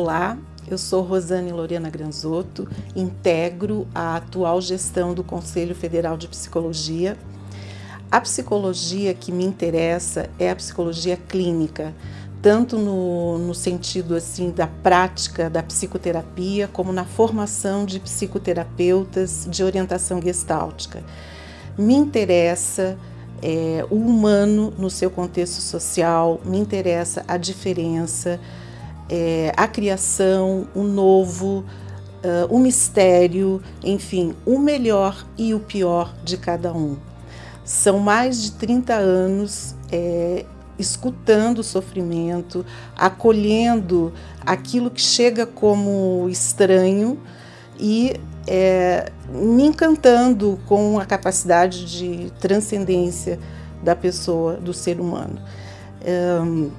Olá, eu sou Rosane Lorena Granzotto, integro a atual gestão do Conselho Federal de Psicologia. A psicologia que me interessa é a psicologia clínica, tanto no, no sentido assim da prática da psicoterapia, como na formação de psicoterapeutas de orientação gestáltica. Me interessa é, o humano no seu contexto social, me interessa a diferença, é, a criação, o novo, uh, o mistério, enfim, o melhor e o pior de cada um. São mais de 30 anos é, escutando o sofrimento, acolhendo aquilo que chega como estranho e é, me encantando com a capacidade de transcendência da pessoa, do ser humano. Um,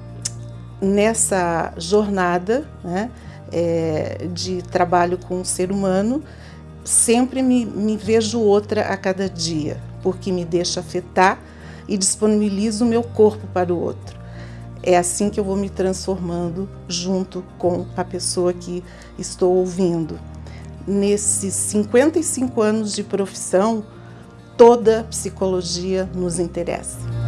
nessa jornada né, é, de trabalho com o ser humano, sempre me, me vejo outra a cada dia, porque me deixa afetar e disponibilizo o meu corpo para o outro. É assim que eu vou me transformando junto com a pessoa que estou ouvindo. Nesses 55 anos de profissão, toda psicologia nos interessa.